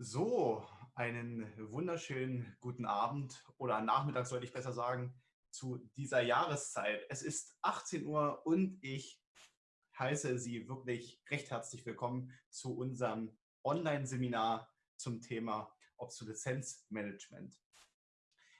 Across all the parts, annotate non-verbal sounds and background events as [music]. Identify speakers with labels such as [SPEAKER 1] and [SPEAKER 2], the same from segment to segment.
[SPEAKER 1] So, einen wunderschönen guten Abend oder Nachmittag sollte ich besser sagen, zu dieser Jahreszeit. Es ist 18 Uhr und ich heiße Sie wirklich recht herzlich willkommen zu unserem Online-Seminar zum Thema Obsoleszenzmanagement.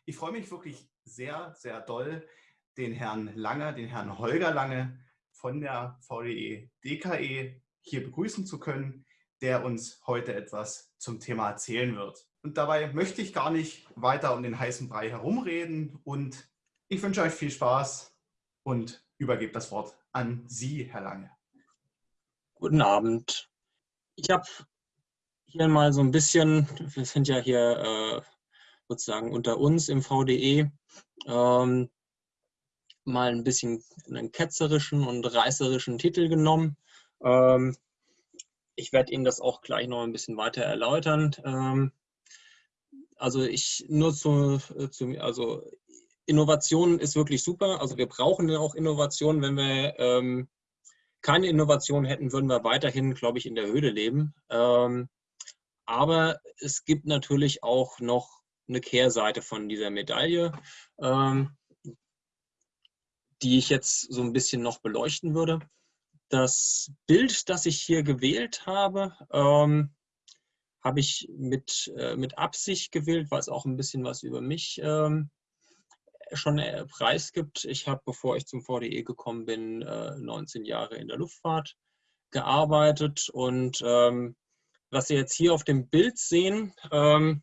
[SPEAKER 1] Ich freue mich wirklich sehr, sehr doll, den Herrn Lange, den Herrn Holger Lange von der VDE DKE hier begrüßen zu können der uns heute etwas zum Thema erzählen wird. Und dabei möchte ich gar nicht weiter um den heißen Brei herumreden und ich wünsche euch viel Spaß und übergebe das Wort an Sie, Herr Lange.
[SPEAKER 2] Guten Abend. Ich habe hier mal so ein bisschen, wir sind ja hier äh, sozusagen unter uns im VDE, ähm, mal ein bisschen einen ketzerischen und reißerischen Titel genommen. Ähm, ich werde Ihnen das auch gleich noch ein bisschen weiter erläutern. Ähm, also ich nur zu, zu, also Innovation ist wirklich super. Also wir brauchen ja auch Innovation. Wenn wir ähm, keine Innovation hätten, würden wir weiterhin, glaube ich, in der Höhle leben. Ähm, aber es gibt natürlich auch noch eine Kehrseite von dieser Medaille, ähm, die ich jetzt so ein bisschen noch beleuchten würde. Das Bild, das ich hier gewählt habe, ähm, habe ich mit, äh, mit Absicht gewählt, weil es auch ein bisschen was über mich ähm, schon äh, preisgibt. Ich habe, bevor ich zum VDE gekommen bin, äh, 19 Jahre in der Luftfahrt gearbeitet. Und ähm, was Sie jetzt hier auf dem Bild sehen, ähm,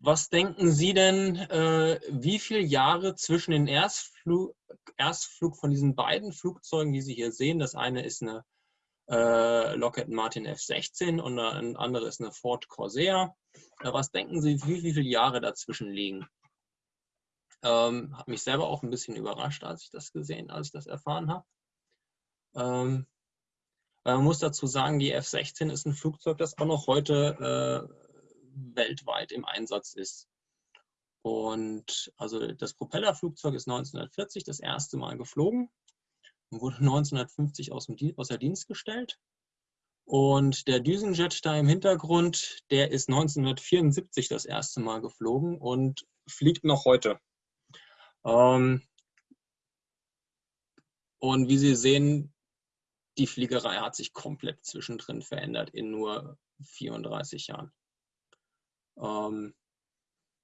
[SPEAKER 2] was denken Sie denn, äh, wie viele Jahre zwischen den Erstflug, Erstflug von diesen beiden Flugzeugen, die Sie hier sehen, das eine ist eine äh, Lockheed Martin F-16 und ein andere ist eine Ford Corsair. Äh, was denken Sie, wie, wie viele Jahre dazwischen liegen? Ähm, hat mich selber auch ein bisschen überrascht, als ich das gesehen, als ich das erfahren habe. Ähm, man muss dazu sagen, die F-16 ist ein Flugzeug, das auch noch heute äh, weltweit im Einsatz ist. Und also das Propellerflugzeug ist 1940 das erste Mal geflogen und wurde 1950 aus, dem, außer Dienst gestellt. Und der Düsenjet da im Hintergrund, der ist 1974 das erste Mal geflogen und fliegt noch heute. Ähm, und wie Sie sehen, die Fliegerei hat sich komplett zwischendrin verändert in nur 34 Jahren. Ähm,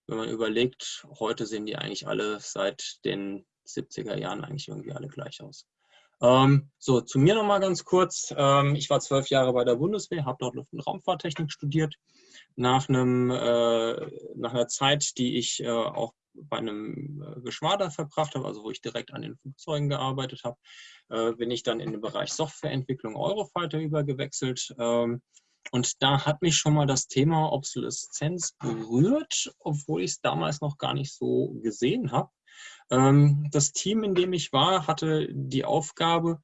[SPEAKER 2] wenn man überlegt, heute sehen die eigentlich alle seit den 70er Jahren eigentlich irgendwie alle gleich aus. Ähm, so, zu mir nochmal ganz kurz. Ähm, ich war zwölf Jahre bei der Bundeswehr, habe dort Luft- und Raumfahrttechnik studiert. Nach, einem, äh, nach einer Zeit, die ich äh, auch bei einem äh, Geschwader verbracht habe, also wo ich direkt an den Flugzeugen gearbeitet habe, äh, bin ich dann in den Bereich Softwareentwicklung Eurofighter übergewechselt. Ähm, und da hat mich schon mal das Thema Obsoleszenz berührt, obwohl ich es damals noch gar nicht so gesehen habe. Ähm, das Team, in dem ich war, hatte die Aufgabe,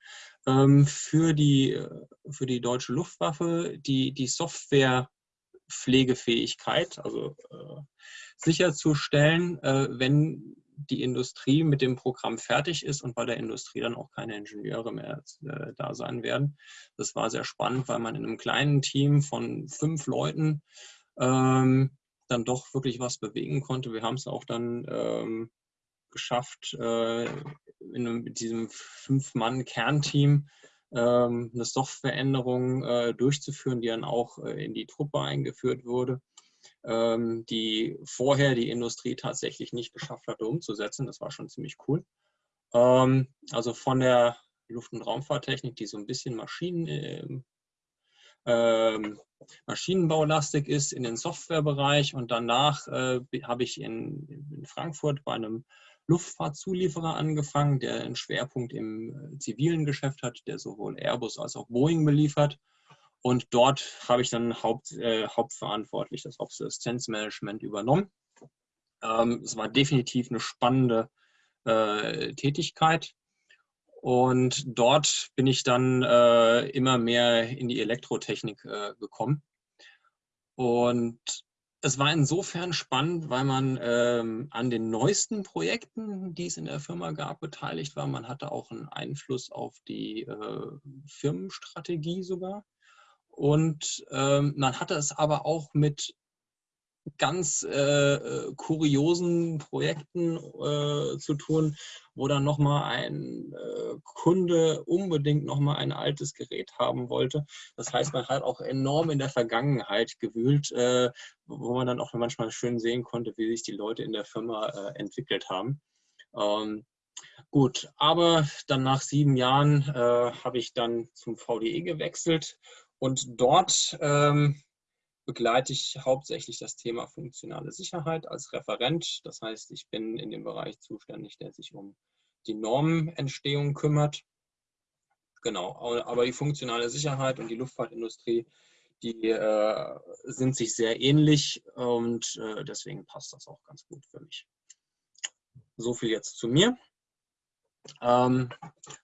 [SPEAKER 2] ähm, für, die, für die deutsche Luftwaffe die, die Softwarepflegefähigkeit, also äh, sicherzustellen, äh, wenn die Industrie mit dem Programm fertig ist und bei der Industrie dann auch keine Ingenieure mehr äh, da sein werden. Das war sehr spannend, weil man in einem kleinen Team von fünf Leuten ähm, dann doch wirklich was bewegen konnte. Wir haben es auch dann ähm, geschafft, äh, in einem, mit diesem Fünf-Mann-Kernteam ähm, eine Softwareänderung äh, durchzuführen, die dann auch äh, in die Truppe eingeführt wurde ähm, die vorher die Industrie tatsächlich nicht geschafft hatte umzusetzen. Das war schon ziemlich cool. Ähm, also von der Luft- und Raumfahrttechnik, die so ein bisschen Maschinen, äh, äh, Maschinenbaulastig ist, in den Softwarebereich und danach äh, habe ich in, in, Frankfurt bei einem Luftfahrtzulieferer angefangen, der einen Schwerpunkt im äh, zivilen Geschäft hat, der sowohl Airbus als auch Boeing beliefert. Und dort habe ich dann Haupt, äh, hauptverantwortlich das Obsoleszenzmanagement übernommen. Ähm, es war definitiv eine spannende äh, Tätigkeit. Und dort bin ich dann äh, immer mehr in die Elektrotechnik äh, gekommen. Und es war insofern spannend, weil man ähm, an den neuesten Projekten, die es in der Firma gab, beteiligt war. Man hatte auch einen Einfluss auf die äh, Firmenstrategie sogar. Und ähm, man hatte es aber auch mit ganz äh, äh, kuriosen Projekten äh, zu tun, wo dann nochmal ein äh, Kunde unbedingt nochmal ein altes Gerät haben wollte. Das heißt, man hat auch enorm in der Vergangenheit gewühlt, äh, wo man dann auch manchmal schön sehen konnte, wie sich die Leute in der Firma äh, entwickelt haben. Ähm, gut, aber dann nach sieben Jahren habe ich dann zum VDE gewechselt und dort ähm, begleite ich hauptsächlich das Thema funktionale Sicherheit als Referent. Das heißt, ich bin in dem Bereich zuständig, der sich um die Normenentstehung kümmert. Genau, aber die funktionale Sicherheit und die Luftfahrtindustrie, die äh, sind sich sehr ähnlich und äh, deswegen passt das auch ganz gut für mich. So viel jetzt zu mir. Ähm,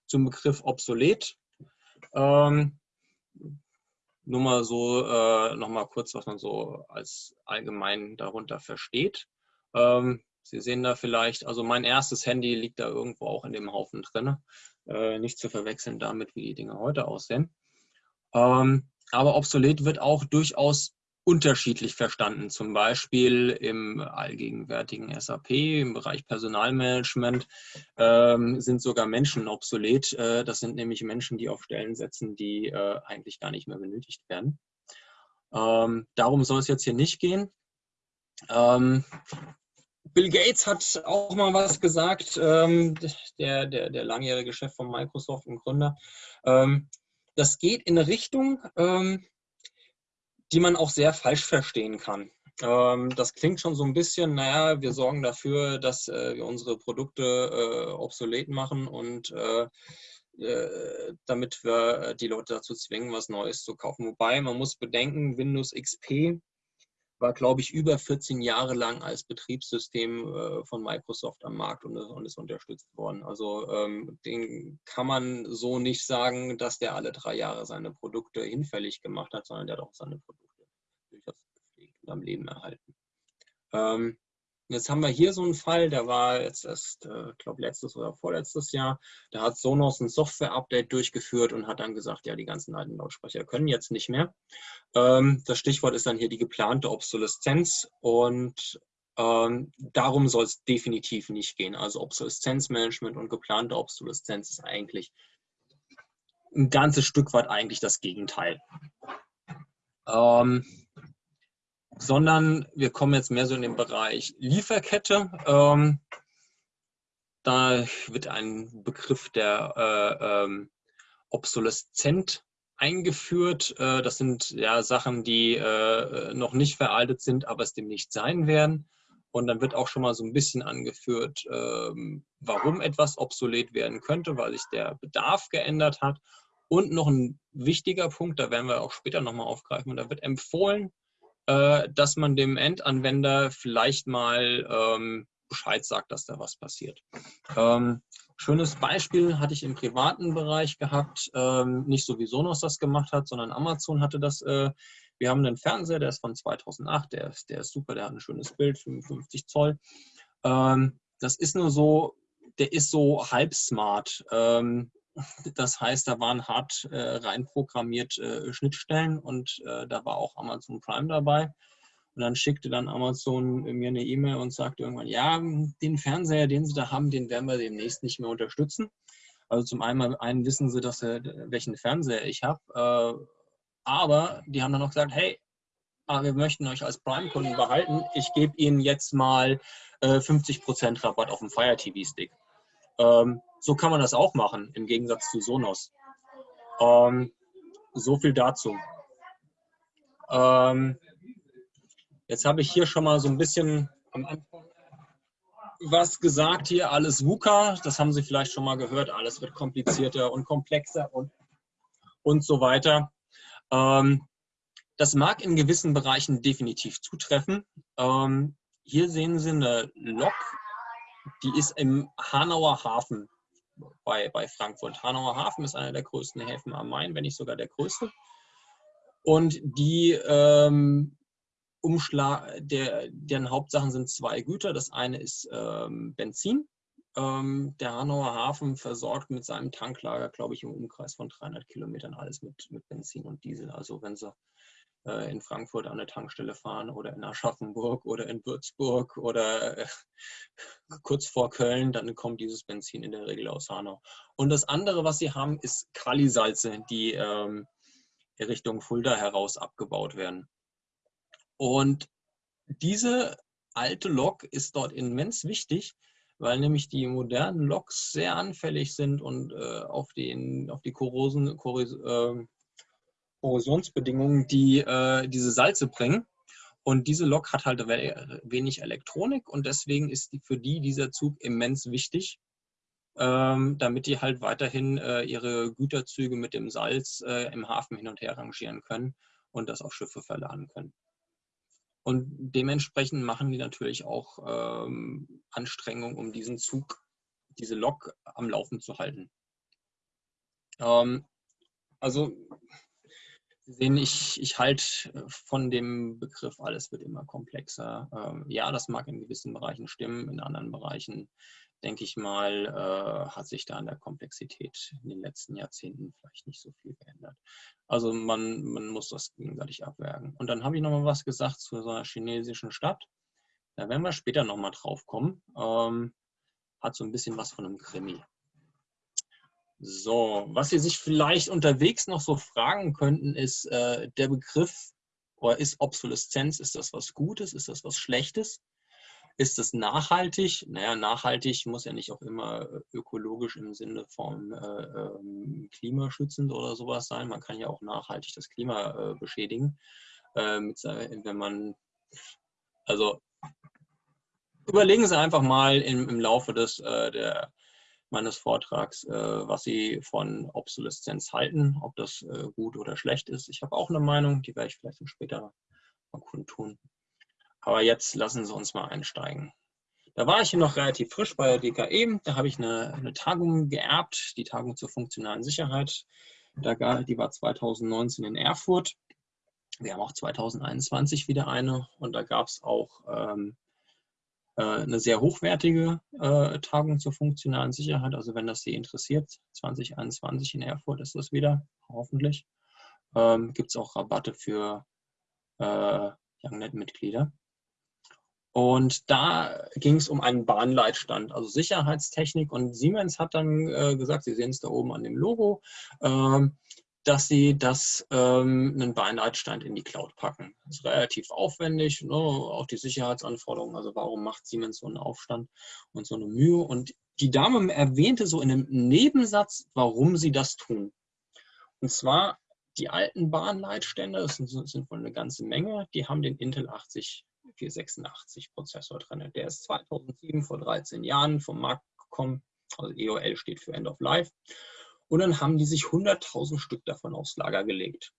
[SPEAKER 2] zum Begriff obsolet. Ähm, nur mal so, äh, noch mal kurz, was man so als allgemein darunter versteht. Ähm, Sie sehen da vielleicht, also mein erstes Handy liegt da irgendwo auch in dem Haufen drin. Äh, nicht zu verwechseln damit, wie die Dinge heute aussehen. Ähm, aber obsolet wird auch durchaus unterschiedlich verstanden. Zum Beispiel im allgegenwärtigen SAP, im Bereich Personalmanagement ähm, sind sogar Menschen obsolet. Äh, das sind nämlich Menschen, die auf Stellen setzen, die äh, eigentlich gar nicht mehr benötigt werden. Ähm, darum soll es jetzt hier nicht gehen. Ähm, Bill Gates hat auch mal was gesagt, ähm, der, der, der langjährige Chef von Microsoft und Gründer. Ähm, das geht in eine Richtung, ähm, die man auch sehr falsch verstehen kann. Ähm, das klingt schon so ein bisschen, naja, wir sorgen dafür, dass äh, wir unsere Produkte äh, obsolet machen und äh, äh damit wir die Leute dazu zwingen, was Neues zu kaufen. Wobei man muss bedenken, Windows XP war, glaube ich, über 14 Jahre lang als Betriebssystem äh, von Microsoft am Markt und, und ist unterstützt worden. Also ähm, den kann man so nicht sagen, dass der alle drei Jahre seine Produkte hinfällig gemacht hat, sondern der hat auch seine Produkte durchaus gepflegt und am Leben erhalten. Ähm, Jetzt haben wir hier so einen Fall, der war jetzt erst, äh, glaube letztes oder vorletztes Jahr. Da hat Sonos ein Software-Update durchgeführt und hat dann gesagt, ja, die ganzen alten Lautsprecher können jetzt nicht mehr. Ähm, das Stichwort ist dann hier die geplante Obsoleszenz und ähm, darum soll es definitiv nicht gehen. Also Obsoleszenzmanagement und geplante Obsoleszenz ist eigentlich ein ganzes Stück weit eigentlich das Gegenteil. Ähm, sondern wir kommen jetzt mehr so in den Bereich Lieferkette. Ähm, da wird ein Begriff der äh, ähm, Obsoleszent eingeführt. Äh, das sind ja Sachen, die äh, noch nicht veraltet sind, aber es dem nicht sein werden. Und dann wird auch schon mal so ein bisschen angeführt, ähm, warum etwas obsolet werden könnte, weil sich der Bedarf geändert hat. Und noch ein wichtiger Punkt, da werden wir auch später nochmal aufgreifen, und da wird empfohlen, äh, dass man dem Endanwender vielleicht mal ähm, Bescheid sagt, dass da was passiert. Ähm, schönes Beispiel hatte ich im privaten Bereich gehabt, ähm, nicht so wie Sonos das gemacht hat, sondern Amazon hatte das. Äh, wir haben einen Fernseher, der ist von 2008, der ist, der ist super, der hat ein schönes Bild, 55 Zoll. Ähm, das ist nur so, der ist so halb smart. Ähm, das heißt, da waren hart äh, reinprogrammiert äh, Schnittstellen und äh, da war auch Amazon Prime dabei. Und dann schickte dann Amazon mir eine E-Mail und sagte irgendwann, ja, den Fernseher, den Sie da haben, den werden wir demnächst nicht mehr unterstützen. Also zum einen, einen wissen Sie, dass, welchen Fernseher ich habe. Äh, aber die haben dann noch gesagt, hey, ah, wir möchten euch als Prime-Kunden behalten. Ich gebe Ihnen jetzt mal 50% äh, Rabatt auf den Fire TV-Stick. Ähm, so kann man das auch machen, im Gegensatz zu Sonos. Ähm, so viel dazu. Ähm, jetzt habe ich hier schon mal so ein bisschen am Anfang was gesagt hier, alles VUCA, das haben Sie vielleicht schon mal gehört, alles wird komplizierter und komplexer und, und so weiter. Ähm, das mag in gewissen Bereichen definitiv zutreffen. Ähm, hier sehen Sie eine Lok, die ist im Hanauer Hafen bei, bei Frankfurt. Hanauer Hafen ist einer der größten Häfen am Main, wenn nicht sogar der größte. Und die ähm, Umschlag, der, deren Hauptsachen sind zwei Güter. Das eine ist ähm, Benzin ähm, der Hanauer Hafen versorgt mit seinem Tanklager, glaube ich, im Umkreis von 300 Kilometern alles mit, mit Benzin und Diesel. Also wenn Sie äh, in Frankfurt an eine Tankstelle fahren oder in Aschaffenburg oder in Würzburg oder äh, kurz vor Köln, dann kommt dieses Benzin in der Regel aus Hanau. Und das andere, was Sie haben, ist Kalisalze, die ähm, Richtung Fulda heraus abgebaut werden. Und diese alte Lok ist dort immens wichtig, weil nämlich die modernen Loks sehr anfällig sind und äh, auf, den, auf die Korrosen, Korros, äh, Korrosionsbedingungen, die äh, diese Salze bringen. Und diese Lok hat halt wenig Elektronik und deswegen ist die, für die dieser Zug immens wichtig, ähm, damit die halt weiterhin äh, ihre Güterzüge mit dem Salz äh, im Hafen hin und her rangieren können und das auf Schiffe verladen können. Und dementsprechend machen die natürlich auch ähm, Anstrengungen, um diesen Zug, diese Lok am Laufen zu halten. Ähm, also Sie sehen, ich, ich halte von dem Begriff, alles wird immer komplexer. Ähm, ja, das mag in gewissen Bereichen stimmen, in anderen Bereichen denke ich mal, äh, hat sich da an der Komplexität in den letzten Jahrzehnten vielleicht nicht so viel geändert. Also man, man muss das gegenseitig abwägen. Und dann habe ich nochmal was gesagt zu so einer chinesischen Stadt. Da werden wir später nochmal drauf kommen. Ähm, hat so ein bisschen was von einem Krimi. So, was Sie sich vielleicht unterwegs noch so fragen könnten, ist äh, der Begriff, oder ist Obsoleszenz, ist das was Gutes, ist das was Schlechtes? Ist es nachhaltig? Naja, nachhaltig muss ja nicht auch immer äh, ökologisch im Sinne von äh, ähm, klimaschützend oder sowas sein. Man kann ja auch nachhaltig das Klima äh, beschädigen, äh, mit, wenn man, also überlegen Sie einfach mal im, im Laufe des, äh, der, meines Vortrags, äh, was Sie von Obsoleszenz halten, ob das gut oder schlecht ist. Ich habe auch eine Meinung, die werde ich vielleicht später mal kundtun. Aber jetzt lassen Sie uns mal einsteigen. Da war ich hier noch relativ frisch bei der DKE. Da habe ich eine, eine Tagung geerbt, die Tagung zur funktionalen Sicherheit. Da, die war 2019 in Erfurt. Wir haben auch 2021 wieder eine und da gab es auch ähm, äh, eine sehr hochwertige äh, Tagung zur funktionalen Sicherheit. Also wenn das Sie interessiert, 2021 in Erfurt ist das wieder, hoffentlich. Ähm, Gibt es auch Rabatte für äh, YoungNet-Mitglieder. Und da ging es um einen Bahnleitstand, also Sicherheitstechnik. Und Siemens hat dann äh, gesagt, Sie sehen es da oben an dem Logo, äh, dass sie das ähm, einen Bahnleitstand in die Cloud packen. Das ist relativ aufwendig, ne? auch die Sicherheitsanforderungen. Also warum macht Siemens so einen Aufstand und so eine Mühe? Und die Dame erwähnte so in einem Nebensatz, warum sie das tun. Und zwar die alten Bahnleitstände, das sind, sind wohl eine ganze Menge, die haben den Intel 80 486 Prozessor drin. Der ist 2007, vor 13 Jahren vom Markt gekommen. Also EOL steht für End of Life. Und dann haben die sich 100.000 Stück davon aufs Lager gelegt.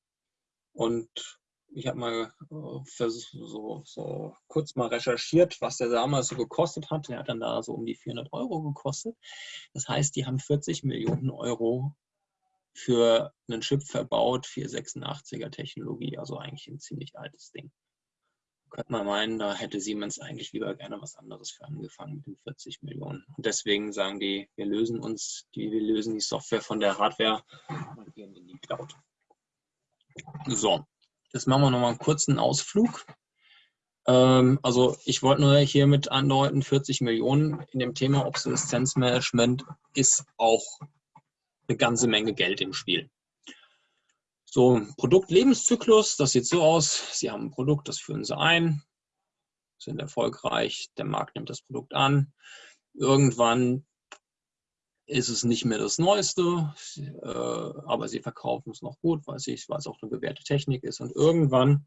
[SPEAKER 2] Und ich habe mal äh, so, so, kurz mal recherchiert, was der damals so gekostet hat. Der hat dann da so um die 400 Euro gekostet. Das heißt, die haben 40 Millionen Euro für einen Chip verbaut, 486er Technologie, also eigentlich ein ziemlich altes Ding könnte man meinen, da hätte Siemens eigentlich lieber gerne was anderes für angefangen mit den 40 Millionen. Und deswegen sagen die, wir lösen uns, die, wir lösen die Software von der Hardware und gehen in die Cloud. So, jetzt machen wir nochmal einen kurzen Ausflug. Ähm, also ich wollte nur hiermit andeuten, 40 Millionen in dem Thema Obsoleszenzmanagement ist auch eine ganze Menge Geld im Spiel. So, Produktlebenszyklus, das sieht so aus. Sie haben ein Produkt, das führen Sie ein, sind erfolgreich, der Markt nimmt das Produkt an. Irgendwann ist es nicht mehr das Neueste, äh, aber Sie verkaufen es noch gut, weil, es auch eine bewährte Technik ist. Und irgendwann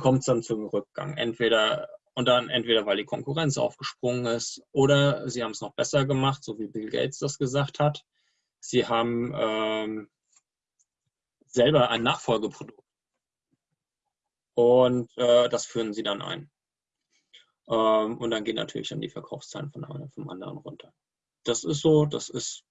[SPEAKER 2] kommt es dann zum Rückgang. Entweder und dann entweder weil die Konkurrenz aufgesprungen ist oder Sie haben es noch besser gemacht, so wie Bill Gates das gesagt hat. Sie haben ähm, selber ein Nachfolgeprodukt. Und äh, das führen sie dann ein. Ähm, und dann gehen natürlich dann die Verkaufszahlen von einem vom anderen runter. Das ist so, das ist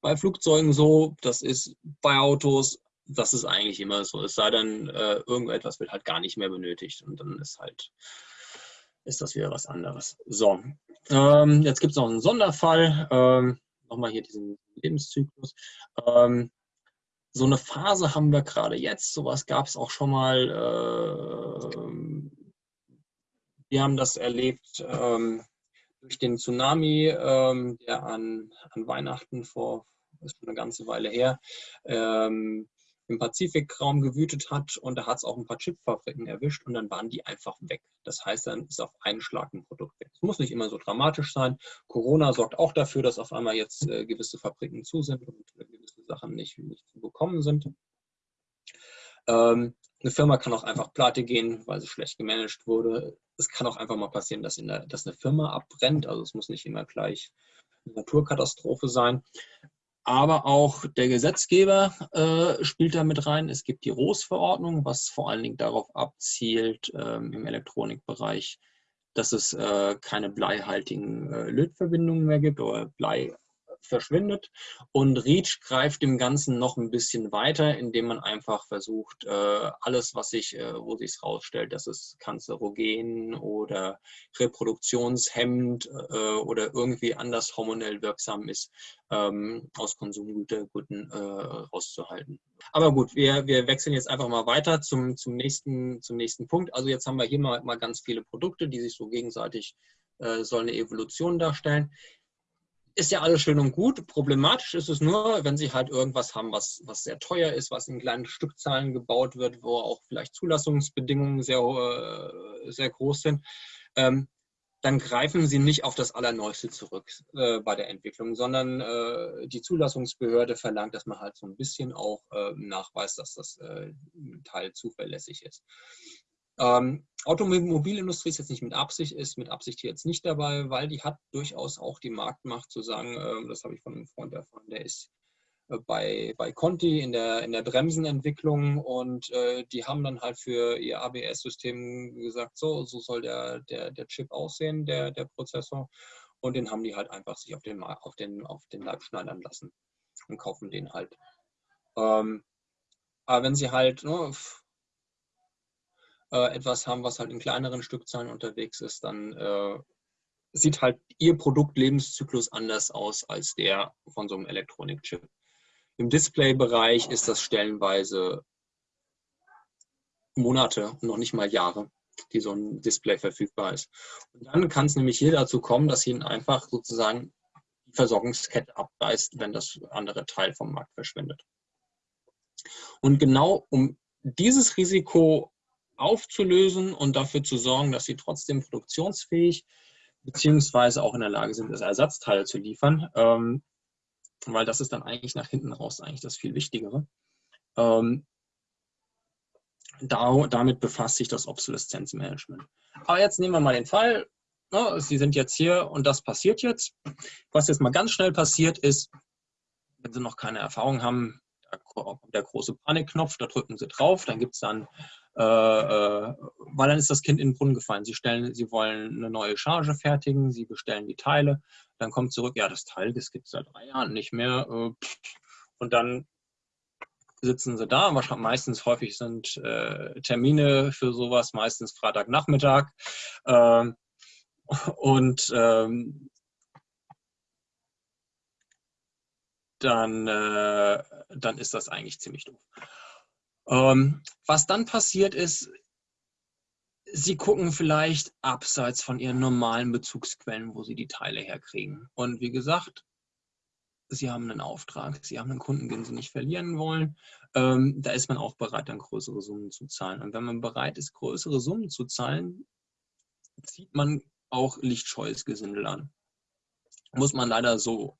[SPEAKER 2] bei Flugzeugen so, das ist bei Autos, das ist eigentlich immer so. Es sei denn, äh, irgendetwas wird halt gar nicht mehr benötigt und dann ist halt, ist das wieder was anderes. So, ähm, jetzt gibt es noch einen Sonderfall. Ähm, Nochmal hier diesen Lebenszyklus. Ähm, so eine Phase haben wir gerade jetzt. Sowas gab es auch schon mal. Äh, wir haben das erlebt ähm, durch den Tsunami, ähm, der an, an Weihnachten vor, ist schon eine ganze Weile her, ähm, im Pazifikraum gewütet hat und da hat es auch ein paar Chipfabriken erwischt und dann waren die einfach weg. Das heißt, dann ist auf einen Schlag ein Produkt weg. Es muss nicht immer so dramatisch sein. Corona sorgt auch dafür, dass auf einmal jetzt äh, gewisse Fabriken zu sind und äh, gewisse Sachen nicht, nicht zu bekommen sind. Ähm, eine Firma kann auch einfach pleite gehen, weil sie schlecht gemanagt wurde. Es kann auch einfach mal passieren, dass, der, dass eine Firma abbrennt. Also es muss nicht immer gleich eine Naturkatastrophe sein. Aber auch der Gesetzgeber äh, spielt da mit rein. Es gibt die ROS-Verordnung, was vor allen Dingen darauf abzielt ähm, im Elektronikbereich, dass es äh, keine bleihaltigen äh, Lötverbindungen mehr gibt oder Blei verschwindet. Und REACH greift dem Ganzen noch ein bisschen weiter, indem man einfach versucht, äh, alles, was sich, äh, wo sich rausstellt, dass es kanzerogen oder reproduktionshemmend äh, oder irgendwie anders hormonell wirksam ist, ähm, aus Konsumgüterguten rauszuhalten. Aber gut, wir, wir wechseln jetzt einfach mal weiter zum, zum, nächsten, zum nächsten Punkt. Also jetzt haben wir hier mal, mal ganz viele Produkte, die sich so gegenseitig äh, sollen eine Evolution darstellen ist ja alles schön und gut. Problematisch ist es nur, wenn sie halt irgendwas haben, was, was sehr teuer ist, was in kleinen Stückzahlen gebaut wird, wo auch vielleicht Zulassungsbedingungen sehr, äh, sehr groß sind. Ähm, dann greifen sie nicht auf das Allerneueste zurück äh, bei der Entwicklung, sondern äh, die Zulassungsbehörde verlangt, dass man halt so ein bisschen auch äh, nachweist, dass das äh, Teil zuverlässig ist. Ähm, Automobilindustrie ist jetzt nicht mit Absicht, ist mit Absicht jetzt nicht dabei, weil die hat durchaus auch die Marktmacht zu sagen, äh, das habe ich von einem Freund erfahren, der ist äh, bei, bei Conti in der, in der Bremsenentwicklung und äh, die haben dann halt für ihr ABS-System gesagt, so, so soll der, der, der Chip aussehen, der, der Prozessor. Und den haben die halt einfach sich auf den, auf den, auf den Leib schneidern lassen und kaufen den halt. Ähm, aber wenn sie halt, ne, äh, etwas haben, was halt in kleineren Stückzahlen unterwegs ist, dann äh, sieht halt ihr Produktlebenszyklus anders aus als der von so einem Elektronikchip. Im Displaybereich ist das stellenweise Monate und noch nicht mal Jahre, die so ein Display verfügbar ist. Und dann kann es nämlich hier dazu kommen, dass ihnen einfach sozusagen die Versorgungskette abreißt, wenn das andere Teil vom Markt verschwindet. Und genau um dieses Risiko aufzulösen und dafür zu sorgen, dass sie trotzdem produktionsfähig beziehungsweise auch in der Lage sind, Ersatzteile zu liefern, ähm, weil das ist dann eigentlich nach hinten raus eigentlich das viel Wichtigere. Ähm, da, damit befasst sich das Obsoleszenzmanagement. Aber jetzt nehmen wir mal den Fall, ne, Sie sind jetzt hier und das passiert jetzt. Was jetzt mal ganz schnell passiert ist, wenn Sie noch keine Erfahrung haben, der große Panikknopf, da drücken Sie drauf, dann gibt es dann äh, äh, weil dann ist das Kind in den Brunnen gefallen. Sie, stellen, sie wollen eine neue Charge fertigen, sie bestellen die Teile, dann kommt zurück, ja, das Teil, das gibt es seit drei Jahren nicht mehr. Äh, und dann sitzen sie da. Meistens häufig sind äh, Termine für sowas, meistens Freitagnachmittag. Äh, und ähm, dann, äh, dann ist das eigentlich ziemlich doof. Ähm, was dann passiert ist, Sie gucken vielleicht abseits von Ihren normalen Bezugsquellen, wo Sie die Teile herkriegen. Und wie gesagt, Sie haben einen Auftrag, Sie haben einen Kunden, den Sie nicht verlieren wollen. Ähm, da ist man auch bereit, dann größere Summen zu zahlen. Und wenn man bereit ist, größere Summen zu zahlen, zieht man auch lichtscheues Gesindel an. Muss man leider so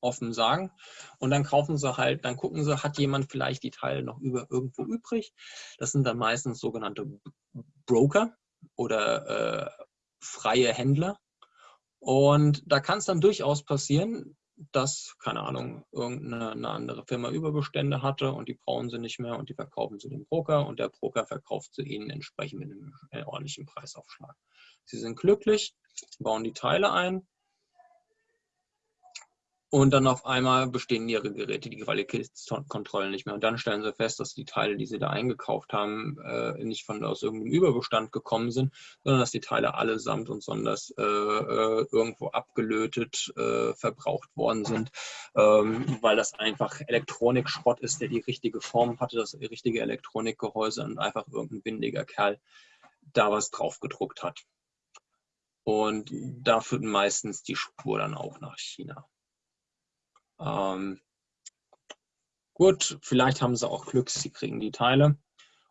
[SPEAKER 2] offen sagen. Und dann kaufen sie halt, dann gucken sie, hat jemand vielleicht die Teile noch über irgendwo übrig. Das sind dann meistens sogenannte Broker oder äh, freie Händler. Und da kann es dann durchaus passieren, dass, keine Ahnung, irgendeine andere Firma Überbestände hatte und die brauchen sie nicht mehr und die verkaufen sie dem Broker und der Broker verkauft sie ihnen entsprechend mit einem äh, ordentlichen Preisaufschlag. Sie sind glücklich, bauen die Teile ein und dann auf einmal bestehen ihre Geräte die Qualitätskontrollen nicht mehr. Und dann stellen sie fest, dass die Teile, die sie da eingekauft haben, äh, nicht von aus irgendeinem Überbestand gekommen sind, sondern dass die Teile allesamt und sonders äh, äh, irgendwo abgelötet, äh, verbraucht worden sind, ähm, weil das einfach Elektronikschrott ist, der die richtige Form hatte, das richtige Elektronikgehäuse und einfach irgendein windiger Kerl da was drauf gedruckt hat. Und da führt meistens die Spur dann auch nach China. Ähm, gut, vielleicht haben sie auch Glück, sie kriegen die Teile. Und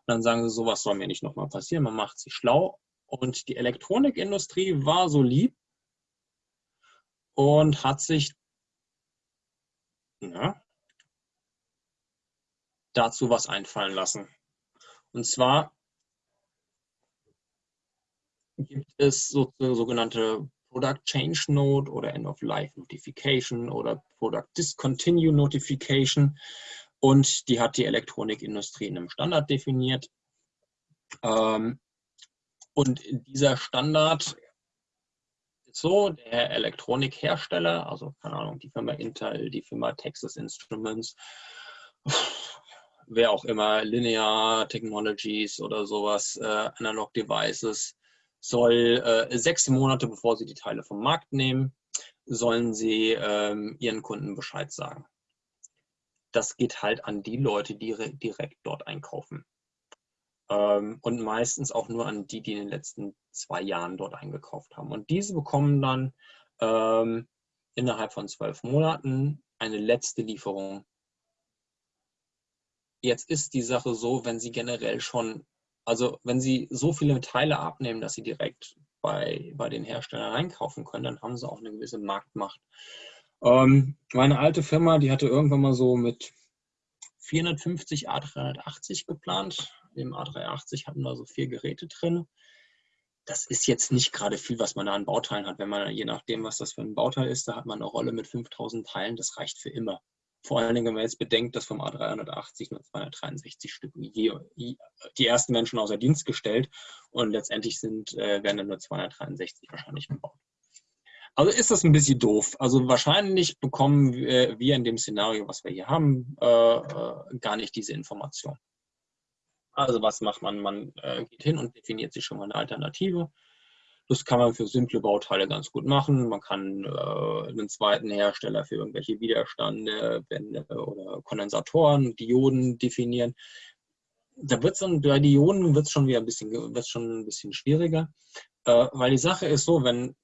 [SPEAKER 2] dann sagen sie, sowas soll mir nicht nochmal passieren. Man macht sich schlau. Und die Elektronikindustrie war so lieb und hat sich ja, dazu was einfallen lassen. Und zwar gibt es so, sogenannte Product Change Note oder End of Life Notification oder Product Discontinue Notification. Und die hat die Elektronikindustrie in einem Standard definiert. Ähm, und dieser Standard ist so, der Elektronikhersteller, also keine Ahnung, die Firma Intel, die Firma Texas Instruments, wer auch immer, Linear Technologies oder sowas, äh, Analog Devices, soll äh, sechs Monate, bevor sie die Teile vom Markt nehmen, sollen sie ähm, ihren Kunden Bescheid sagen. Das geht halt an die Leute, die direkt dort einkaufen. Ähm, und meistens auch nur an die, die in den letzten zwei Jahren dort eingekauft haben. Und diese bekommen dann ähm, innerhalb von zwölf Monaten eine letzte Lieferung. Jetzt ist die Sache so, wenn Sie generell schon also wenn Sie so viele Teile abnehmen, dass Sie direkt bei, bei den Herstellern einkaufen können, dann haben Sie auch eine gewisse Marktmacht. Ähm, meine alte Firma, die hatte irgendwann mal so mit 450 A380 geplant. Im A380 hatten wir so vier Geräte drin. Das ist jetzt nicht gerade viel, was man da an Bauteilen hat. Wenn man, je nachdem, was das für ein Bauteil ist, da hat man eine Rolle mit 5000 Teilen. Das reicht für immer. Vor allen Dingen, wenn man jetzt bedenkt, dass vom A380 nur 263 Stück die ersten Menschen außer Dienst gestellt und letztendlich sind, äh, werden dann nur 263 wahrscheinlich gebaut. Also ist das ein bisschen doof. Also wahrscheinlich bekommen wir, wir in dem Szenario, was wir hier haben, äh, äh, gar nicht diese Information. Also was macht man? Man äh, geht hin und definiert sich schon mal eine Alternative. Das kann man für simple Bauteile ganz gut machen. Man kann äh, einen zweiten Hersteller für irgendwelche Widerstände oder Kondensatoren, Dioden definieren. Da wird dann bei Dioden wird es schon wieder ein bisschen, wird's schon ein bisschen schwieriger, äh, weil die Sache ist so, wenn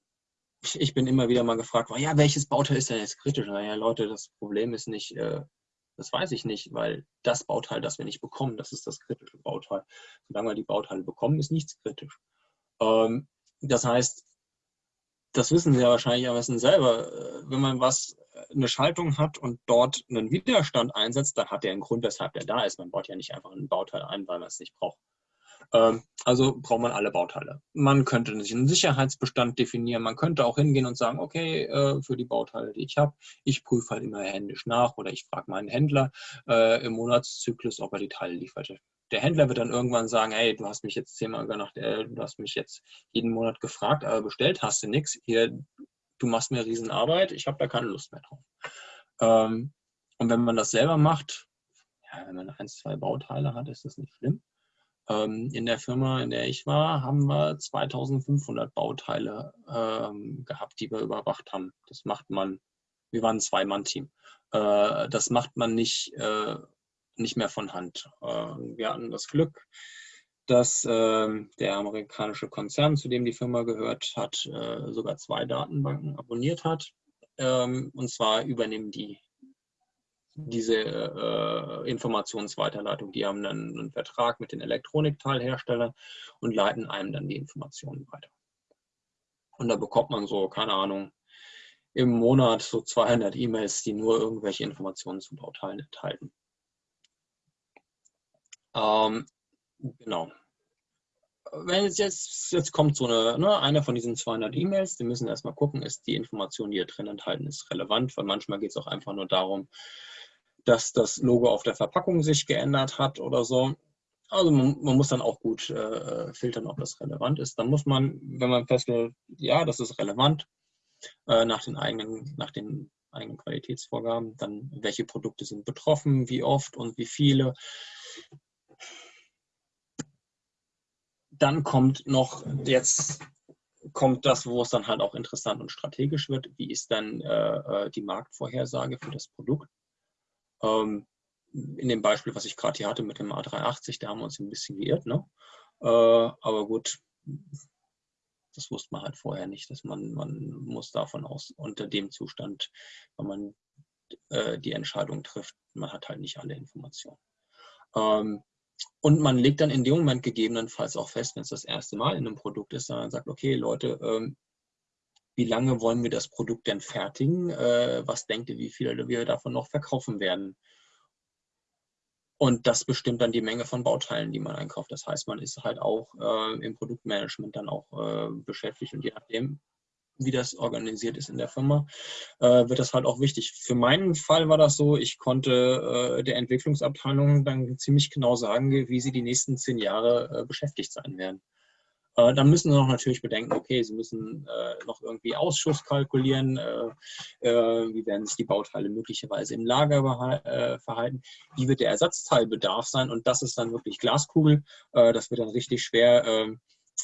[SPEAKER 2] ich bin immer wieder mal gefragt, ja, welches Bauteil ist denn jetzt kritisch? Naja, Leute, das Problem ist nicht, äh, das weiß ich nicht, weil das Bauteil, das wir nicht bekommen, das ist das kritische Bauteil. Solange wir die Bauteile bekommen, ist nichts kritisch. Ähm, das heißt, das wissen Sie ja wahrscheinlich am besten selber. Äh, wenn man was, äh, eine Schaltung hat und dort einen Widerstand einsetzt, dann hat der einen Grund, weshalb der da ist. Man baut ja nicht einfach ein Bauteil ein, weil man es nicht braucht. Ähm, also braucht man alle Bauteile. Man könnte sich einen Sicherheitsbestand definieren. Man könnte auch hingehen und sagen, okay, äh, für die Bauteile, die ich habe, ich prüfe halt immer händisch nach oder ich frage meinen Händler im Monatszyklus, ob er die Teile liefert der Händler wird dann irgendwann sagen, hey, du hast mich jetzt zehnmal gemacht, äh, du hast mich jetzt jeden Monat gefragt, aber bestellt hast du nichts. Hier, du machst mir Riesenarbeit, ich habe da keine Lust mehr drauf. Ähm, und wenn man das selber macht, ja, wenn man ein, zwei Bauteile hat, ist das nicht schlimm. Ähm, in der Firma, in der ich war, haben wir 2500 Bauteile ähm, gehabt, die wir überwacht haben. Das macht man, wir waren ein Zwei-Mann-Team. Äh, das macht man nicht äh, nicht mehr von Hand. Ähm, wir hatten das Glück, dass ähm, der amerikanische Konzern, zu dem die Firma gehört hat, äh, sogar zwei Datenbanken abonniert hat. Ähm, und zwar übernehmen die diese äh, Informationsweiterleitung. Die haben dann einen Vertrag mit den Elektronikteilherstellern und leiten einem dann die Informationen weiter. Und da bekommt man so, keine Ahnung, im Monat so 200 E-Mails, die nur irgendwelche Informationen zu Bauteilen enthalten. Ähm, genau. Wenn es jetzt, jetzt kommt so eine, ne, eine von diesen 200 E-Mails, die müssen erstmal gucken, ist die Information, die hier drin enthalten ist, relevant, weil manchmal geht es auch einfach nur darum, dass das Logo auf der Verpackung sich geändert hat oder so. Also man, man muss dann auch gut äh, filtern, ob das relevant ist. Dann muss man, wenn man feststellt, ja, das ist relevant, äh, nach den eigenen, nach den eigenen Qualitätsvorgaben. Dann, welche Produkte sind betroffen, wie oft und wie viele. Dann kommt noch jetzt kommt das, wo es dann halt auch interessant und strategisch wird. Wie ist dann äh, äh die Marktvorhersage für das Produkt? Ähm, in dem Beispiel, was ich gerade hier hatte mit dem A380, da haben wir uns ein bisschen geirrt. Ne? Äh, aber gut, das wusste man halt vorher nicht, dass man, man muss davon aus, unter dem Zustand, wenn man äh, die Entscheidung trifft, man hat halt nicht alle Informationen. Ähm, und man legt dann in dem Moment gegebenenfalls auch fest, wenn es das erste Mal in einem Produkt ist, dann sagt, okay, Leute, ähm, wie lange wollen wir das Produkt denn fertigen? Äh, was denkt ihr, wie viele wir davon noch verkaufen werden? Und das bestimmt dann die Menge von Bauteilen, die man einkauft. Das heißt, man ist halt auch äh, im Produktmanagement dann auch äh, beschäftigt und je nachdem, wie das organisiert ist in der Firma, äh, wird das halt auch wichtig. Für meinen Fall war das so, ich konnte äh, der Entwicklungsabteilung dann ziemlich genau sagen, wie sie die nächsten zehn Jahre äh, beschäftigt sein werden. Äh, dann müssen sie noch natürlich bedenken, okay, sie müssen äh, noch irgendwie Ausschuss kalkulieren, äh, wie werden sich die Bauteile möglicherweise im Lager verhalten, wie wird der Ersatzteilbedarf sein und das ist dann wirklich Glaskugel, das wird dann richtig schwer.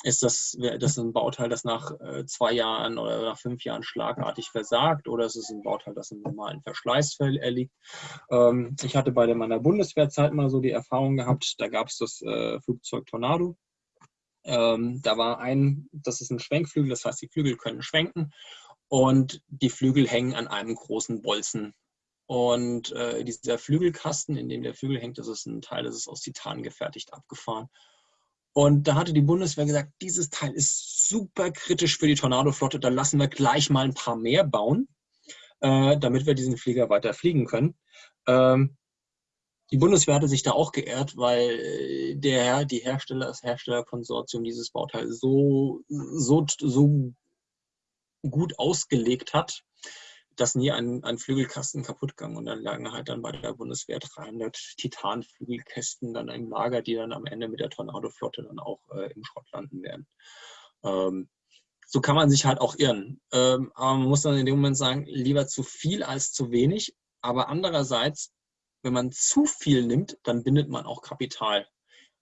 [SPEAKER 2] Ist das, das ein Bauteil, das nach zwei Jahren oder nach fünf Jahren schlagartig versagt oder ist es ein Bauteil, das im normalen Verschleiß erliegt? Ähm, ich hatte bei meiner Bundeswehrzeit mal so die Erfahrung gehabt, da gab es das Flugzeug Tornado ähm, da war ein, das ist ein Schwenkflügel, das heißt, die Flügel können schwenken und die Flügel hängen an einem großen Bolzen. Und äh, dieser Flügelkasten, in dem der Flügel hängt, das ist ein Teil, das ist aus Titan gefertigt, abgefahren. Und da hatte die Bundeswehr gesagt, dieses Teil ist super kritisch für die Tornadoflotte, da lassen wir gleich mal ein paar mehr bauen, äh, damit wir diesen Flieger weiter fliegen können. Ähm, die Bundeswehr hatte sich da auch geehrt, weil der, die Hersteller, das Herstellerkonsortium dieses Bauteil so, so, so gut ausgelegt hat, dass nie ein, ein Flügelkasten kaputt ging. Und dann lagen halt dann bei der Bundeswehr 300 Titanflügelkästen dann im Lager, die dann am Ende mit der Tornadoflotte dann auch äh, im Schrott landen werden. Ähm, so kann man sich halt auch irren. Ähm, aber man muss dann in dem Moment sagen, lieber zu viel als zu wenig. Aber andererseits wenn man zu viel nimmt, dann bindet man auch Kapital.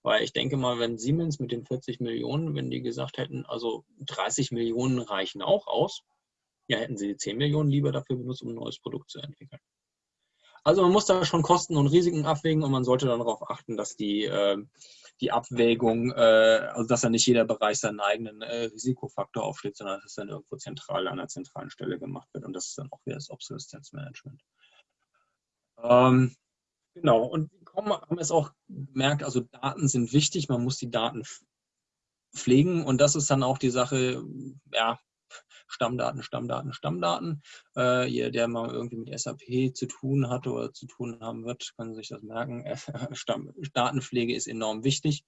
[SPEAKER 2] Weil ich denke mal, wenn Siemens mit den 40 Millionen, wenn die gesagt hätten, also 30 Millionen reichen auch aus, ja, hätten sie die 10 Millionen lieber dafür benutzt, um ein neues Produkt zu entwickeln. Also man muss da schon Kosten und Risiken abwägen und man sollte dann darauf achten, dass die, äh, die Abwägung, äh, also dass dann nicht jeder Bereich seinen eigenen äh, Risikofaktor aufsteht, sondern dass es dann irgendwo zentral an einer zentralen Stelle gemacht wird und das ist dann auch wieder das Obsoleszenzmanagement. Ähm, Genau, und wir haben es auch gemerkt, also Daten sind wichtig, man muss die Daten pflegen und das ist dann auch die Sache, ja, Stammdaten, Stammdaten, Stammdaten. Äh, jeder, der mal irgendwie mit SAP zu tun hatte oder zu tun haben wird, kann sich das merken. [laughs] Stamm, Datenpflege ist enorm wichtig.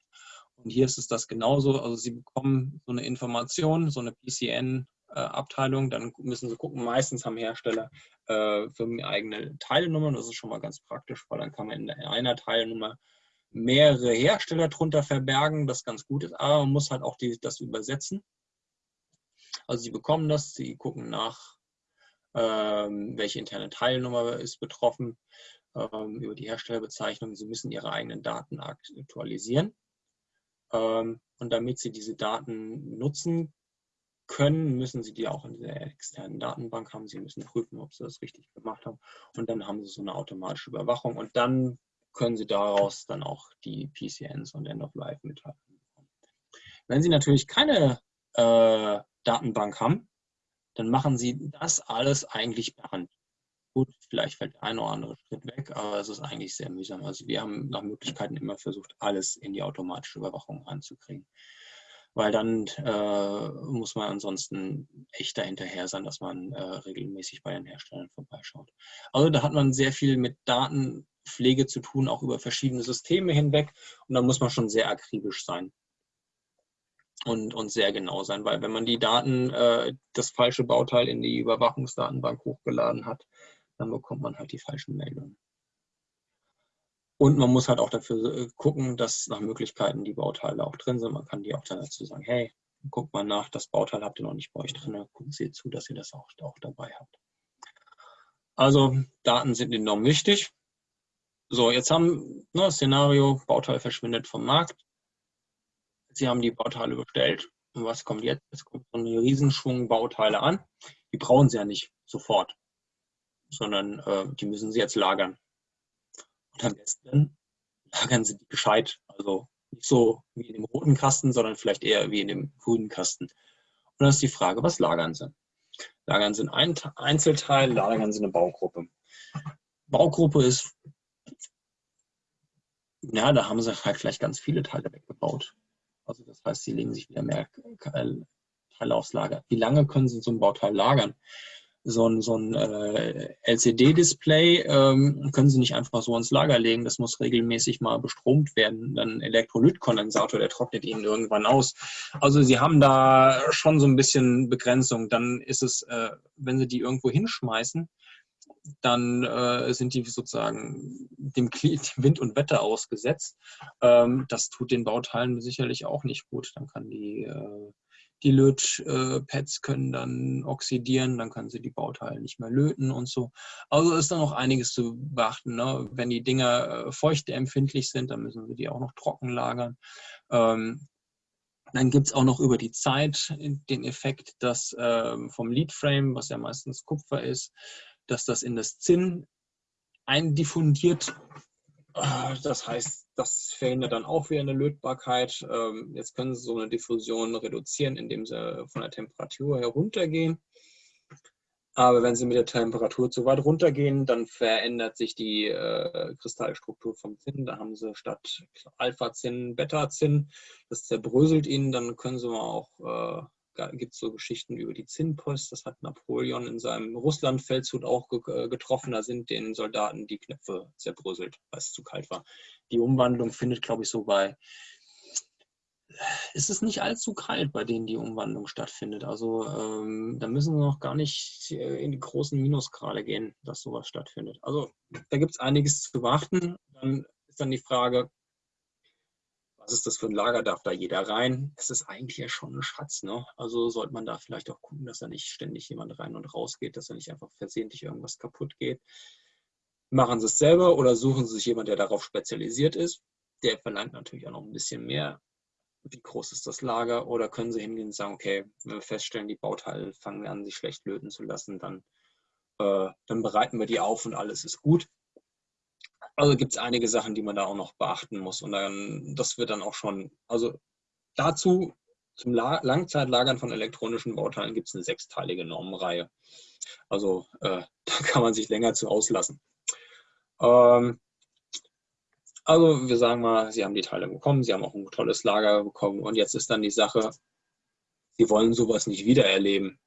[SPEAKER 2] Und hier ist es das genauso. Also Sie bekommen so eine Information, so eine PCN, äh, Abteilung, dann müssen sie gucken, meistens haben Hersteller äh, eigene Teilenummern, das ist schon mal ganz praktisch, weil dann kann man in einer Teilnummer mehrere Hersteller drunter verbergen, das ganz gut ist, aber man muss halt auch die, das übersetzen. Also sie bekommen das, sie gucken nach, ähm, welche interne Teilnummer ist betroffen, ähm, über die Herstellerbezeichnung, sie müssen ihre eigenen Daten aktualisieren. Ähm, und damit sie diese Daten nutzen können, müssen sie die auch in der externen Datenbank haben. Sie müssen prüfen, ob sie das richtig gemacht haben. Und dann haben sie so eine automatische Überwachung. Und dann können sie daraus dann auch die PCNs und End-of-Life mithalten. Wenn Sie natürlich keine äh, Datenbank haben, dann machen Sie das alles eigentlich per Hand. Gut, vielleicht fällt der eine oder andere Schritt weg, aber es ist eigentlich sehr mühsam. Also wir haben nach Möglichkeiten immer versucht, alles in die automatische Überwachung reinzukriegen weil dann äh, muss man ansonsten echt dahinterher sein, dass man äh, regelmäßig bei den Herstellern vorbeischaut. Also da hat man sehr viel mit Datenpflege zu tun, auch über verschiedene Systeme hinweg und da muss man schon sehr akribisch sein. Und, und sehr genau sein, weil wenn man die Daten, äh, das falsche Bauteil in die Überwachungsdatenbank hochgeladen hat, dann bekommt man halt die falschen Meldungen. Und man muss halt auch dafür äh, gucken, dass nach Möglichkeiten die Bauteile auch drin sind. Man kann die auch dann dazu sagen, hey, guckt mal nach, das Bauteil habt ihr noch nicht bei euch drin, gucken Sie zu, dass ihr das auch, auch dabei habt. Also Daten sind enorm wichtig. So, jetzt haben ne, Szenario, Bauteil verschwindet vom Markt. Sie haben die Bauteile bestellt. Und was kommt jetzt? Es kommt so ein Riesenschwung Bauteile an. Die brauchen Sie ja nicht sofort, sondern äh, die müssen Sie jetzt lagern. Und am besten lagern Sie die gescheit. Also nicht so wie in dem roten Kasten, sondern vielleicht eher wie in dem grünen Kasten. Und dann ist die Frage, was lagern Sie? Lagern Sie ein Einzelteil, lagern Sie eine Baugruppe. Baugruppe ist, ja, da haben Sie halt vielleicht ganz viele Teile weggebaut. Also das heißt, Sie legen sich wieder mehr Teile aufs Lager. Wie lange können Sie so ein Bauteil lagern? so ein, so ein äh, LCD-Display ähm, können Sie nicht einfach so ins Lager legen. Das muss regelmäßig mal bestromt werden. Dann Elektrolytkondensator, der trocknet Ihnen irgendwann aus. Also Sie haben da schon so ein bisschen Begrenzung. Dann ist es, äh, wenn Sie die irgendwo hinschmeißen, dann äh, sind die sozusagen dem, [laughs] dem, Wind und Wetter ausgesetzt. Ähm, das tut den Bauteilen sicherlich auch nicht gut. Dann kann die äh, die Lötpads können dann oxidieren, dann können sie die Bauteile nicht mehr löten und so. Also ist da noch einiges zu beachten. Ne? Wenn die Dinger äh, feuchteempfindlich sind, dann müssen wir die auch noch trocken lagern. Ähm, dann gibt es auch noch über die Zeit den Effekt, dass ähm, vom Leadframe, was ja meistens Kupfer ist, dass das in das Zinn eindiffundiert Ah, das heißt, das verhindert dann auch wieder eine Lötbarkeit. Ähm, jetzt können Sie so eine Diffusion reduzieren, indem Sie von der Temperatur heruntergehen. Aber wenn Sie mit der Temperatur zu weit runtergehen, dann verändert sich die äh, Kristallstruktur vom Zinn. Da haben Sie statt Alpha-Zinn Beta-Zinn. Das zerbröselt Ihnen. Dann können Sie mal auch äh, gibt es so Geschichten über die Zinnpost. Das hat Napoleon in seinem Russlandfeldzug auch äh, getroffen. Da sind den Soldaten die Knöpfe zerbröselt, weil es zu kalt war. Die Umwandlung findet, glaube ich, so bei. Ist es nicht allzu kalt, bei denen die Umwandlung stattfindet? Also ähm, da müssen wir noch gar nicht äh, in die großen Minusgrade gehen, dass sowas stattfindet. Also da gibt es einiges zu beachten. Dann ist dann die Frage, ist das für ein Lager, darf da jeder rein? Das ist eigentlich ja schon ein Schatz. Ne? Also sollte man da vielleicht auch gucken, dass da nicht ständig jemand rein und raus geht, dass da nicht einfach versehentlich irgendwas kaputt geht. Machen Sie es selber oder suchen Sie sich jemanden, der darauf spezialisiert ist. Der verlangt natürlich auch noch ein bisschen mehr. Wie groß ist das Lager? Oder können Sie hingehen und sagen, okay, wenn wir feststellen, die Bauteile fangen an, sich schlecht löten zu lassen, dann, äh, dann bereiten wir die auf und alles ist gut. Also gibt es einige Sachen, die man da auch noch beachten muss. Und dann, das wird dann auch schon, also dazu zum La Langzeitlagern von elektronischen Bauteilen gibt es eine sechsteilige Normenreihe. Also äh, [laughs] da kann man sich länger zu auslassen. Ähm, also wir sagen mal, Sie haben die Teile bekommen, Sie haben auch ein tolles Lager bekommen und jetzt ist dann die Sache, Sie wollen sowas nicht wiedererleben.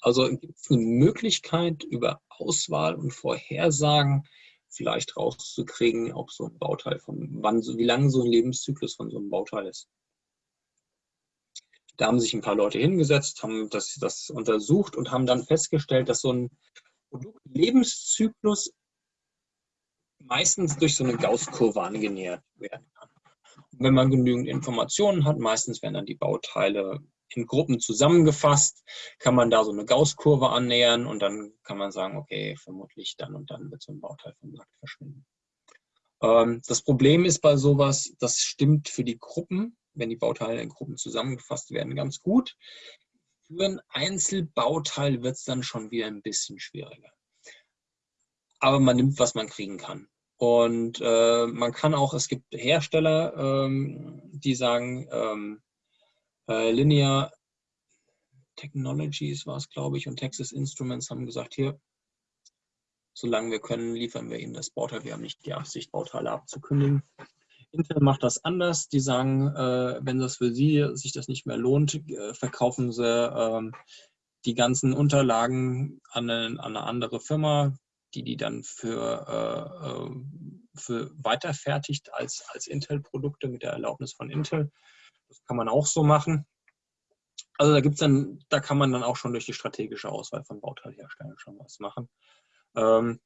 [SPEAKER 2] Also gibt es eine Möglichkeit über Auswahl und Vorhersagen, vielleicht rauszukriegen, ob so ein Bauteil von wann, wie lang so ein Lebenszyklus von so einem Bauteil ist. Da haben sich ein paar Leute hingesetzt, haben das, das untersucht und haben dann festgestellt, dass so ein Produktlebenszyklus meistens durch so eine Gaußkurve angenähert werden kann. Und wenn man genügend Informationen hat, meistens werden dann die Bauteile in Gruppen zusammengefasst, kann man da so eine Gaußkurve annähern und dann kann man sagen, okay, vermutlich dann und dann wird so ein Bauteil vom Markt verschwinden. Ähm, das Problem ist bei sowas, das stimmt für die Gruppen, wenn die Bauteile in Gruppen zusammengefasst werden, ganz gut. Für ein Einzelbauteil wird es dann schon wieder ein bisschen schwieriger. Aber man nimmt, was man kriegen kann. Und äh, man kann auch, es gibt Hersteller, ähm, die sagen, ähm, äh, Linear Technologies war es, glaube ich, und Texas Instruments haben gesagt, hier, solange wir können, liefern wir Ihnen das Bauteil. Wir haben nicht die Absicht, Bauteile abzukündigen. Intel macht das anders. Die sagen, äh, wenn das für sie sich das nicht mehr lohnt, äh, verkaufen sie äh, die ganzen Unterlagen an eine, an eine, andere Firma, die die dann für, äh, äh, für weiterfertigt als, als Intel-Produkte mit der Erlaubnis von Intel. Das kann man auch so machen. Also da gibt's dann, da kann man dann auch schon durch die strategische Auswahl von Bauteilherstellern schon was machen. Ähm,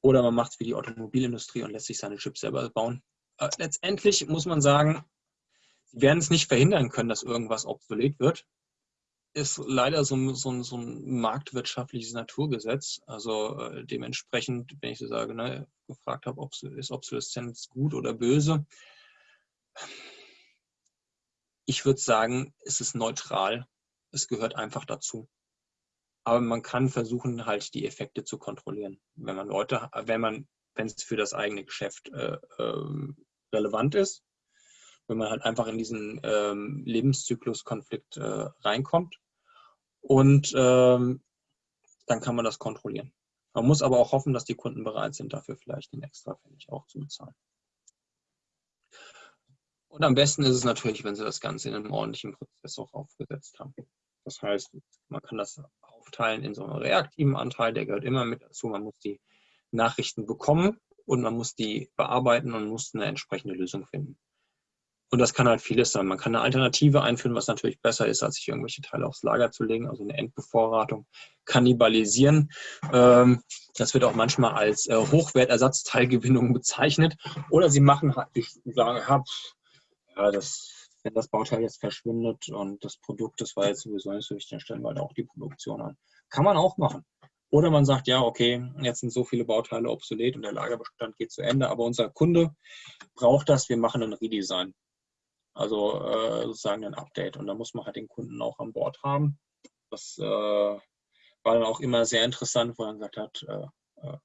[SPEAKER 2] oder man macht es wie die Automobilindustrie und lässt sich seine Chips selber bauen. Äh, letztendlich muss man sagen, sie werden es nicht verhindern können, dass irgendwas obsolet wird. ist leider so, so, so ein marktwirtschaftliches Naturgesetz. Also äh, dementsprechend, wenn ich so sage, ne, gefragt habe, ob ist Obsoleszenz gut oder böse, ich würde sagen, es ist neutral. Es gehört einfach dazu. Aber man kann versuchen, halt die Effekte zu kontrollieren. Wenn man Leute, wenn man, wenn es für das eigene Geschäft äh, äh, relevant ist, wenn man halt einfach in diesen ähm, Lebenszykluskonflikt äh, reinkommt und ähm, dann kann man das kontrollieren. Man muss aber auch hoffen, dass die Kunden bereit sind, dafür vielleicht den extra Pfennig auch zu bezahlen. Und am besten ist es natürlich, wenn Sie das Ganze in einem ordentlichen Prozess auch aufgesetzt haben. Das heißt, man kann das aufteilen in so einen reaktiven Anteil, der gehört immer mit dazu. Man muss die Nachrichten bekommen und man muss die bearbeiten und muss eine entsprechende Lösung finden. Und das kann halt vieles sein. Man kann eine Alternative einführen, was natürlich besser ist, als sich irgendwelche Teile aufs Lager zu legen, also eine Endbevorratung, kannibalisieren. Ähm, das wird auch manchmal als äh, Hochwertersatzteilgewinnung bezeichnet. Oder sie machen halt, ich sage, ja, das, wenn das Bauteil jetzt verschwindet und das Produkt, das war jetzt sowieso nicht so wichtig, dann stellen wir halt auch die Produktion an. Kann man auch machen. Oder man sagt, ja, okay, jetzt sind so viele Bauteile obsolet und der Lagerbestand geht zu Ende, aber unser Kunde braucht das, wir machen ein Redesign. Also äh, sozusagen ein Update. Und da muss man halt den Kunden auch an Bord haben. Das äh, war dann auch immer sehr interessant, wo er gesagt hat, äh, äh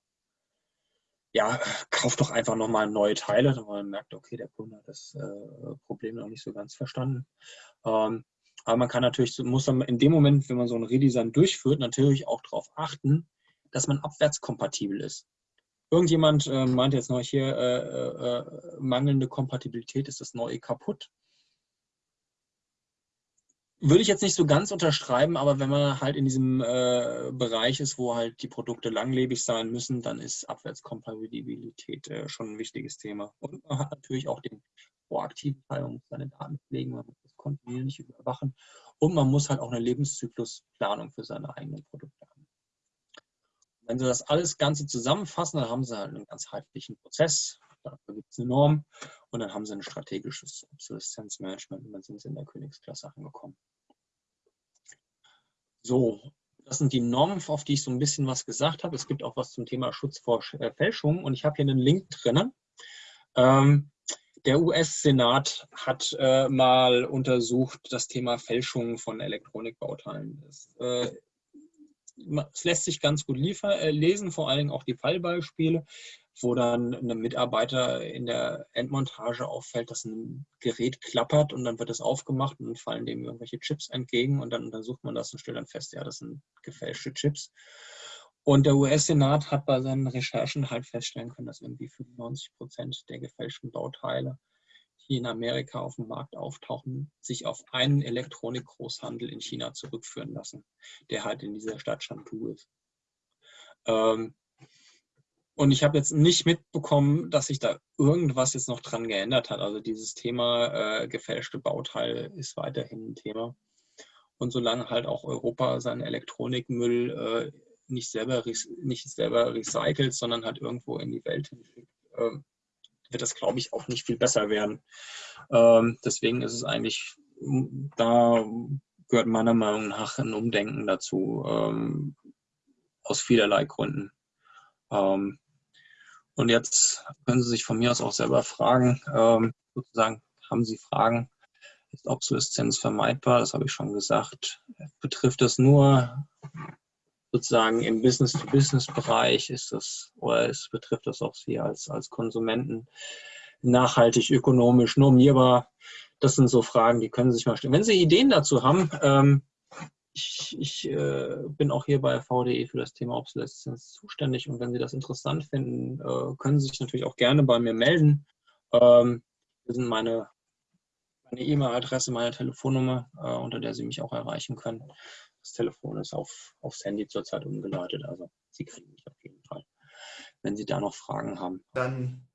[SPEAKER 2] ja, kauf doch einfach nochmal neue Teile. Und man merkt, okay, der Kunde hat das äh, Problem noch nicht so ganz verstanden. Ähm, aber man kann natürlich, muss dann in dem Moment, wenn man so ein Redesign durchführt, natürlich auch darauf achten, dass man abwärtskompatibel ist. Irgendjemand äh, meinte jetzt noch hier, äh, äh, äh, mangelnde Kompatibilität ist das neue kaputt. Würde ich jetzt nicht so ganz unterschreiben, aber wenn man halt in diesem äh, Bereich ist, wo halt die Produkte langlebig sein müssen, dann ist Abwärtskompatibilität äh, schon ein wichtiges Thema. Und man hat natürlich auch den proaktiven Teil, man muss seine Daten pflegen, man muss das kontinuierlich überwachen und man muss halt auch eine Lebenszyklusplanung für seine eigenen Produkte haben. Wenn Sie das alles Ganze zusammenfassen, dann haben Sie halt einen ganzheitlichen Prozess. Dafür gibt es eine Norm und dann haben Sie ein strategisches Obsoleszenzmanagement und dann sind Sie in der Königsklasse angekommen. So, das sind die Normen, auf die ich so ein bisschen was gesagt habe. Es gibt auch was zum Thema Schutz vor äh, Fälschung und ich habe hier einen Link drinnen. Ähm, der US-Senat hat äh, mal untersucht das Thema Fälschung von Elektronikbauteilen. Das äh, es lässt sich ganz gut liefer, äh, lesen, vor Dingen auch die Fallbeispiele, wo dann einem Mitarbeiter in der Endmontage auffällt, dass ein Gerät klappert und dann wird es aufgemacht und fallen dem irgendwelche Chips entgegen und dann untersucht man das und stellt dann fest, ja, das sind gefälschte Chips. Und der US-Senat hat bei seinen Recherchen halt feststellen können, dass irgendwie 95 Prozent der gefälschten Bauteile die in Amerika auf dem Markt auftauchen, sich auf einen Elektronikgroßhandel in China zurückführen lassen, der halt in dieser Stadt Shantou ist. Ähm, und ich habe jetzt nicht mitbekommen, dass sich da irgendwas jetzt noch dran geändert hat. Also dieses Thema äh, gefälschte Bauteile ist weiterhin ein Thema. Und solange halt auch Europa seinen Elektronikmüll äh, nicht, selber, nicht selber recycelt, sondern halt irgendwo in die Welt hinschickt, äh, wird das, glaube ich, auch nicht viel besser werden. Ähm, deswegen ist es eigentlich, da gehört meiner Meinung nach ein Umdenken dazu, ähm, aus vielerlei Gründen. Ähm, und jetzt können Sie sich von mir aus auch selber fragen, ähm, sozusagen, haben Sie Fragen? Ist Obsoleszenz vermeidbar? Das habe ich schon gesagt. Betrifft das nur sozusagen im Business-to-Business-Bereich ist das, oder es betrifft das auch Sie als, als Konsumenten, nachhaltig, ökonomisch, normierbar? Das sind so Fragen, die können Sie sich mal stellen. Wenn Sie Ideen dazu haben, ähm, ich, ich äh, bin auch hier bei VDE für das Thema Obsoleszenz zuständig und wenn Sie das interessant finden, äh, können Sie sich natürlich auch gerne bei mir melden. Ähm, das sind meine E-Mail-Adresse, meine Telefonnummer, äh, unter der Sie mich auch erreichen können. Das Telefon ist auf, aufs Handy zurzeit umgeleitet, also Sie kriegen mich auf jeden Fall, wenn Sie da noch Fragen haben.
[SPEAKER 1] Dann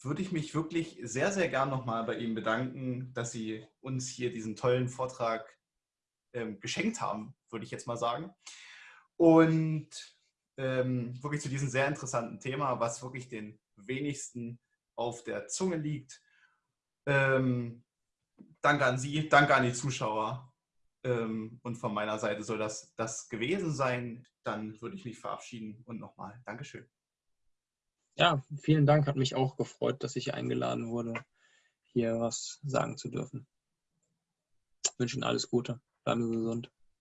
[SPEAKER 1] würde ich mich wirklich sehr, sehr gern nochmal bei Ihnen bedanken, dass Sie uns hier diesen tollen Vortrag ähm, geschenkt haben, würde ich jetzt mal sagen. Und ähm, wirklich zu diesem sehr interessanten Thema, was wirklich den wenigsten auf der Zunge liegt. Ähm, danke an Sie, danke an die Zuschauer Ähm, und von meiner Seite soll das das gewesen sein. Dann würde ich mich verabschieden und nochmal Dankeschön.
[SPEAKER 2] Ja, vielen Dank. Hat mich auch gefreut, dass ich eingeladen wurde, hier was sagen zu dürfen. Ich wünsche Ihnen alles Gute. Sie gesund.